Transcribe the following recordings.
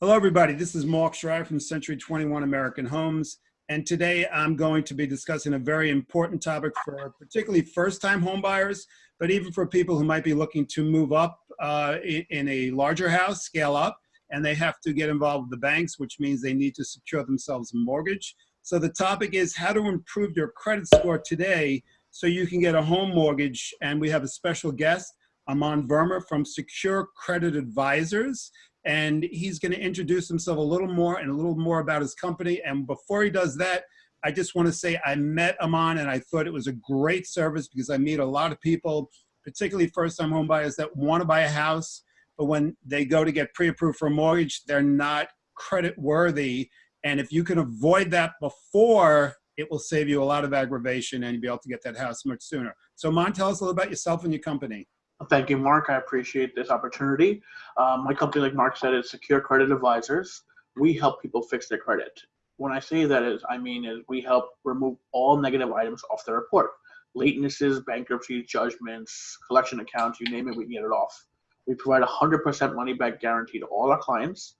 Hello, everybody. This is Mark Schreier from Century 21 American Homes. And today I'm going to be discussing a very important topic for particularly first-time homebuyers, but even for people who might be looking to move up uh, in a larger house, scale up, and they have to get involved with the banks, which means they need to secure themselves a mortgage. So the topic is how to improve your credit score today so you can get a home mortgage. And we have a special guest, Aman Verma from Secure Credit Advisors and he's going to introduce himself a little more and a little more about his company. And before he does that, I just want to say I met Aman and I thought it was a great service because I meet a lot of people, particularly first-time homebuyers that want to buy a house, but when they go to get pre-approved for a mortgage, they're not credit worthy. And if you can avoid that before, it will save you a lot of aggravation and you'll be able to get that house much sooner. So Aman, tell us a little about yourself and your company. Thank you, Mark. I appreciate this opportunity. Um, my company, like Mark said, is Secure Credit Advisors. We help people fix their credit. When I say that is, I mean is we help remove all negative items off the report. Latenesses, bankruptcy, judgments, collection accounts, you name it, we get it off. We provide 100% money back guarantee to all our clients.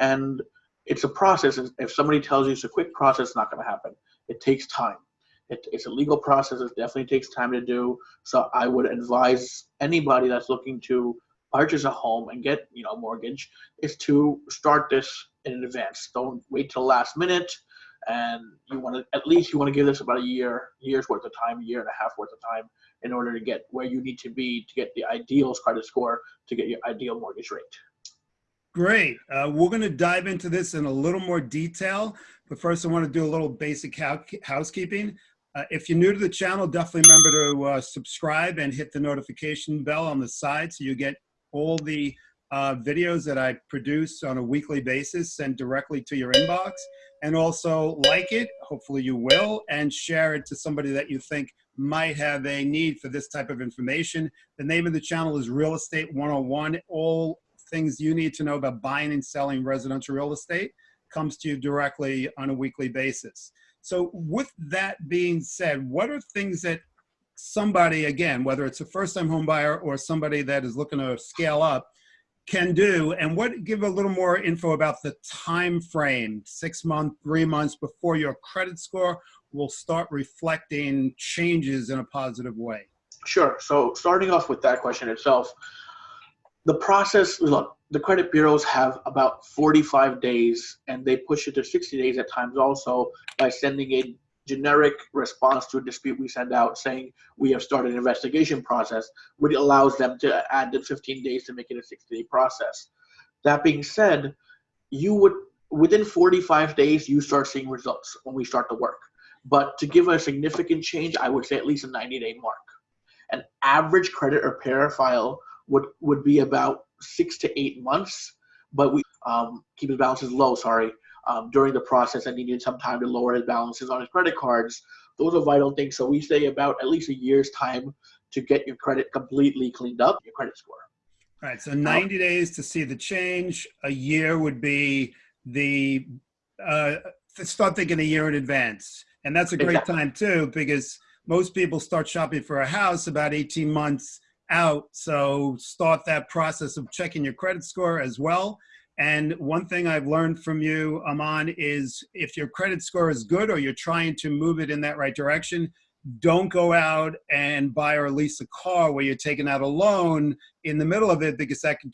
And it's a process. If somebody tells you it's a quick process, it's not going to happen. It takes time. It, it's a legal process. It definitely takes time to do. So I would advise anybody that's looking to purchase a home and get you know a mortgage is to start this in advance. Don't wait till last minute. And you want to at least you want to give this about a year, year's worth of time, a year and a half worth of time in order to get where you need to be to get the ideal credit score to get your ideal mortgage rate. Great. Uh, we're going to dive into this in a little more detail, but first I want to do a little basic housekeeping. Uh, if you're new to the channel, definitely remember to uh, subscribe and hit the notification bell on the side so you get all the uh, videos that I produce on a weekly basis sent directly to your inbox. And also like it, hopefully you will, and share it to somebody that you think might have a need for this type of information. The name of the channel is Real Estate 101. All things you need to know about buying and selling residential real estate comes to you directly on a weekly basis. So with that being said, what are things that somebody, again, whether it's a first-time home buyer or somebody that is looking to scale up, can do? And what give a little more info about the time frame six months three months before your credit score will start reflecting changes in a positive way? Sure. So starting off with that question itself the process look the credit bureaus have about 45 days and they push it to 60 days at times also by sending a generic response to a dispute we send out saying we have started an investigation process which allows them to add the 15 days to make it a 60 day process. That being said you would within 45 days you start seeing results when we start the work. But to give a significant change i would say at least a 90 day mark. An average credit repair file would would be about six to eight months, but we um, keep his balances low. Sorry, um, during the process, and he needed some time to lower his balances on his credit cards. Those are vital things. So we say about at least a year's time to get your credit completely cleaned up, your credit score. All right. So 90 um, days to see the change. A year would be the uh, start thinking a year in advance, and that's a great exactly. time too because most people start shopping for a house about 18 months out. So start that process of checking your credit score as well. And one thing I've learned from you, Aman, is if your credit score is good or you're trying to move it in that right direction, don't go out and buy or lease a car where you're taking out a loan in the middle of it because that can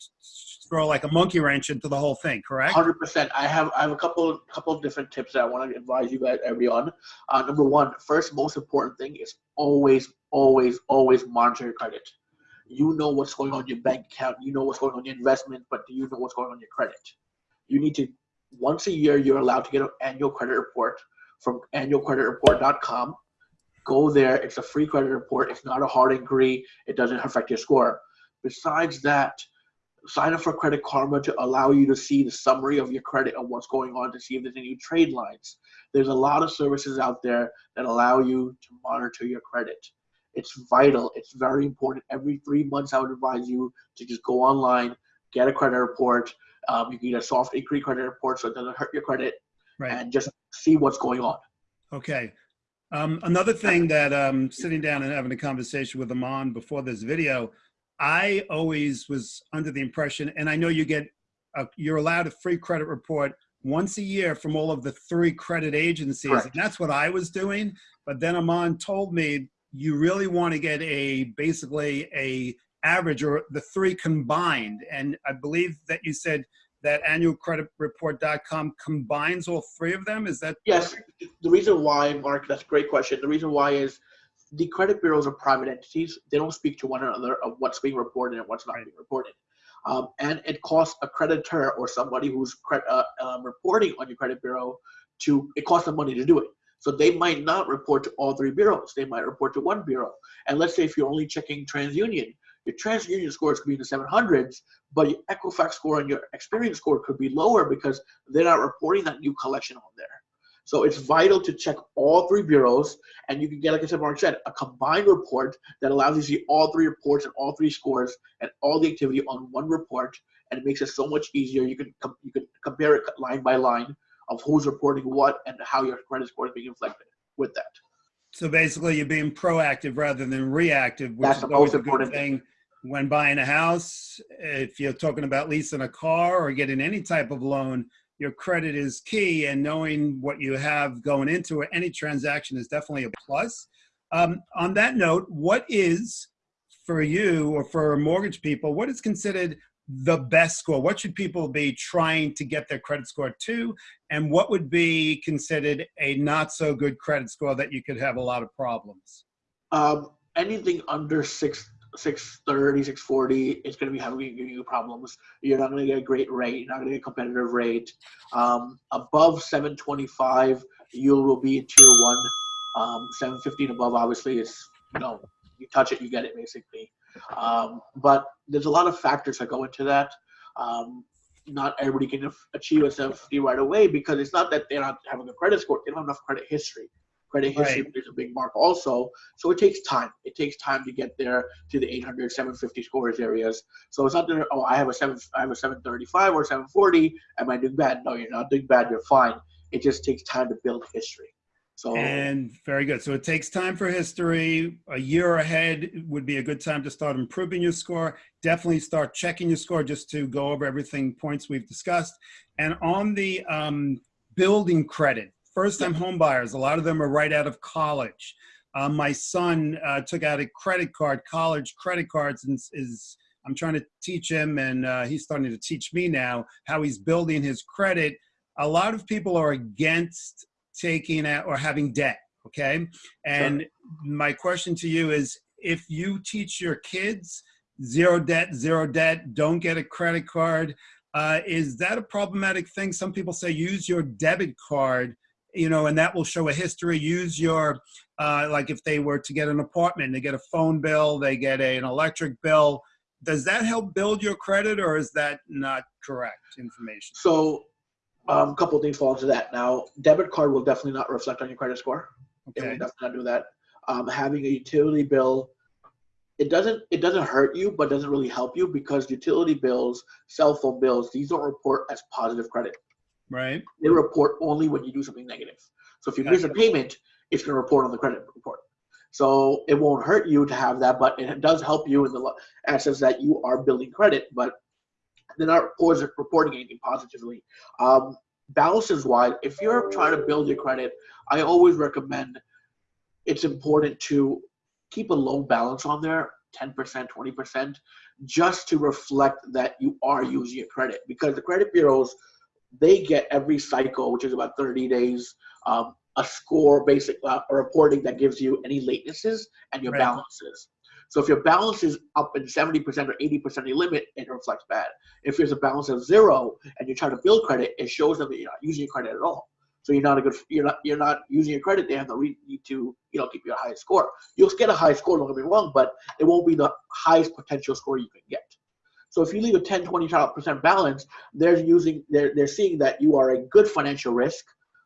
throw like a monkey wrench into the whole thing. Correct? Hundred percent. I have I have a couple couple of different tips that I want to advise you guys everyone. Uh, number one, first most important thing is always always always monitor your credit you know what's going on in your bank account, you know what's going on in your investment, but do you know what's going on in your credit? You need to once a year you're allowed to get an annual credit report from annualcreditreport.com. Go there. It's a free credit report. It's not a hard inquiry. It doesn't affect your score. Besides that, sign up for Credit Karma to allow you to see the summary of your credit and what's going on to see if there's any trade lines. There's a lot of services out there that allow you to monitor your credit. It's vital. It's very important. Every three months, I would advise you to just go online, get a credit report. Um, you can get a soft inquiry credit report so it doesn't hurt your credit, right. and just see what's going on. Okay. Um, another thing that um, sitting down and having a conversation with Aman before this video, I always was under the impression, and I know you get uh, you're allowed a free credit report once a year from all of the three credit agencies. Correct. And that's what I was doing. But then Aman told me you really want to get a basically a average or the three combined. And I believe that you said that annualcreditreport.com combines all three of them. Is that Yes, the reason why, Mark, that's a great question. The reason why is the credit bureaus are private entities. They don't speak to one another of what's being reported and what's not Right. being reported. Um, and it costs a creditor or somebody who's cre- uh, um, reporting on your credit bureau to, it costs them money to do it. So they might not report to all three bureaus. They might report to one bureau. And let's say if you're only checking TransUnion, your TransUnion scores could be in the 700s, but your Equifax score and your Experian score could be lower because they're not reporting that new collection on there. So it's vital to check all three bureaus, and you can get, like I said, Mark said, a combined report that allows you to see all three reports and all three scores and all the activity on one report, and it makes it so much easier. You can you can compare it line by line of who's reporting what and how your credit score is being reflected with that. So basically, you're being proactive rather than reactive, which That's is the always a good thing when buying a house. If you're talking about leasing a car or getting any type of loan, your credit is key, and knowing what you have going into it, any transaction is definitely a plus. Um, on that note, what is for you or for mortgage people? What is considered the best score? What should people be trying to get their credit score to? And what would be considered a not so good credit score that you could have a lot of problems? Um, anything under six. 630 640 it's going to be having you problems you're not going to get a great rate you're not going to get a competitive rate um, above 725 you will be in tier one um, 750 and above obviously is you know you touch it you get it basically um, but there's a lot of factors that go into that. Um, not everybody can achieve a 750 right away because it's not that they're not having a credit score. They don't have enough credit history. Credit history Right. plays a big mark also. So it takes time. It takes time to get there to the 800 750 scores areas. So it's not that oh i have a 7 i have a 735 or 740 am i doing bad? No you're not doing bad. You're fine. It just takes time to build history so And very good. So it takes time for history. A year ahead would be a good time to start improving your score. Definitely start checking your score just to go over everything points we've discussed. And on the um, building credit, first time home buyers, a lot of them are right out of college. Uh, my son uh, took out a credit card, college credit cards, and is- is I'm trying to teach him, and uh, he's starting to teach me now how he's building his credit. A lot of people are against taking out or having debt. Okay. And my question to you is if you teach your kids zero debt, zero debt, don't get a credit card, uh, is that a problematic thing? Some people say use your debit card, you know, and that will show a history. Use your, uh, like if they were to get an apartment, they get a phone bill, they get a, an electric bill. Does that help build your credit or is that not correct information? so um, a couple of things fall into that. Now debit card will definitely not reflect on your credit score. It will Okay. definitely not do that. Um, having a utility bill it doesn't it doesn't hurt you but doesn't really help you because utility bills cell phone bills these don't report as positive credit. Right. they report only when you do something negative. So if you miss a payment it's going to report on the credit report. So it won't hurt you to have that but it does help you in the essence that you are building credit but they're not report- reporting anything positively. Um, balances wise if you're trying to build your credit i always recommend it's important to keep a low balance on there 10% 20% just to reflect that you are using your credit. Because the credit bureaus they get every cycle which is about 30 days um, a score basic uh, a reporting that gives you any latenesses and your Right. balances so if your balance is up in 70% or 80% of your limit it reflects bad. If there's a balance of zero and you're trying to build credit it shows them that you're not using your credit at all. So you're not a good you're not you're not using your credit they have the need to you know keep your high score. You'll get a high score don't get me wrong but it won't be the highest potential score you can get. So if you leave a 10 20 percent balance they're using they're, they're seeing that you are a good financial risk.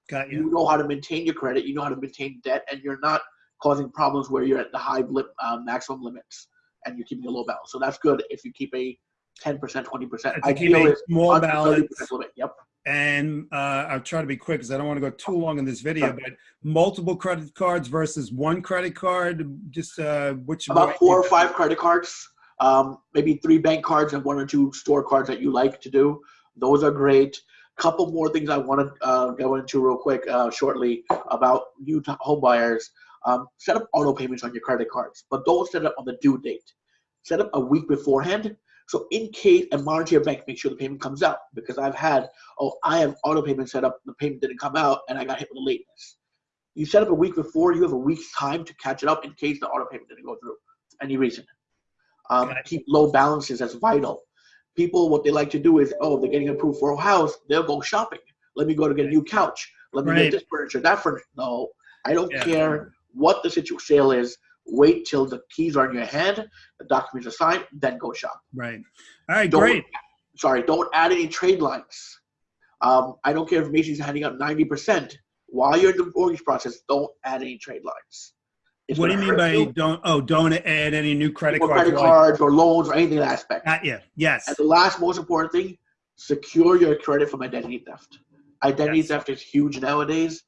Got you. you know how to maintain your credit you know how to maintain debt and you're not causing problems where you're at the high lim, uh, maximum limits and you're keeping a low balance. So that's good if you keep a 10% 20% To keep a small balance. limit. Yep. And uh, I'll try to be quick because I don't want to go too long in this video, Sure. but multiple credit cards versus one credit card, just uh, which about four or five credit cards um, maybe three bank cards and one or two store cards that you like to do. Those are great. Couple more things I want to uh, go into real quick uh, shortly about new home buyers. Um, set up auto payments on your credit cards, but don't set it on the due date. Set up a week beforehand. So in case and monitor your bank, make sure the payment comes out. Because I've had, oh, I have auto payment set up, the payment didn't come out, and I got hit with a lateness. You set up a week before, you have a week's time to catch it up in case the auto payment didn't go through for any reason. Um, it. keep low balances as vital. People, what they like to do is, oh, they're getting approved for a house, they'll go shopping. Let me go to get a new couch. Let me Right. get this furniture, that furniture. No, I don't Yeah. care what the situ- sale is. Wait till the keys are in your hand, the documents are signed, then go shop. Right. All right, Don't- great. Sorry, don't add any trade lines. Um, I don't care if Macy's handing out 90%. While you're in the mortgage process, don't add any trade lines. It's What do you mean by hurt don't, oh, don't add any new credit cards? credit cards or loans or anything of that aspect. Not yet. Yes. And the last most important thing, secure your credit from identity theft. Identity Yes. theft is huge nowadays.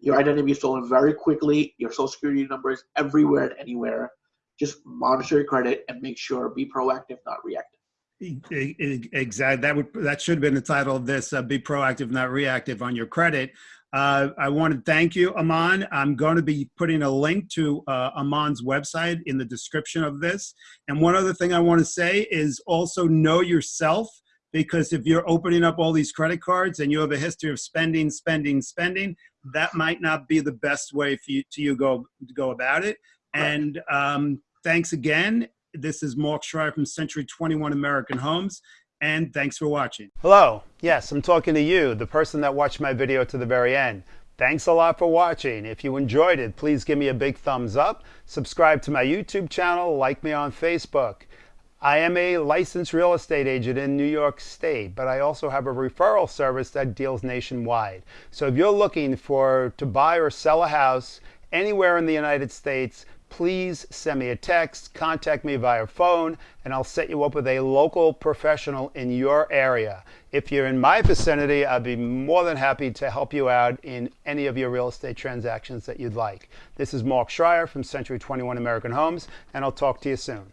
Your identity is stolen very quickly. Your social security number is everywhere and anywhere. Just monitor your credit and make sure be proactive, not reactive. Exactly. That would that should have been the title of this. Uh, be proactive, not reactive on your credit. Uh, I want to thank you, Aman. I'm going to be putting a link to uh, Aman's website in the description of this. And one other thing I want to say is also know yourself because if you're opening up all these credit cards and you have a history of spending, spending, spending, that might not be the best way for you to you go to go about it. Right. And um, thanks again. This is Mark Schreier from Century 21 American Homes, and thanks for watching. Hello. Yes, I'm talking to you, the person that watched my video to the very end. Thanks a lot for watching. If you enjoyed it, please give me a big thumbs up. Subscribe to my YouTube channel, like me on Facebook. I am a licensed real estate agent in New York State, but I also have a referral service that deals nationwide. So if you're looking for to buy or sell a house anywhere in the United States, please send me a text, contact me via phone, and I'll set you up with a local professional in your area. If you're in my vicinity, I'd be more than happy to help you out in any of your real estate transactions that you'd like. This is Mark Schreier from Century 21 American Homes, and I'll talk to you soon.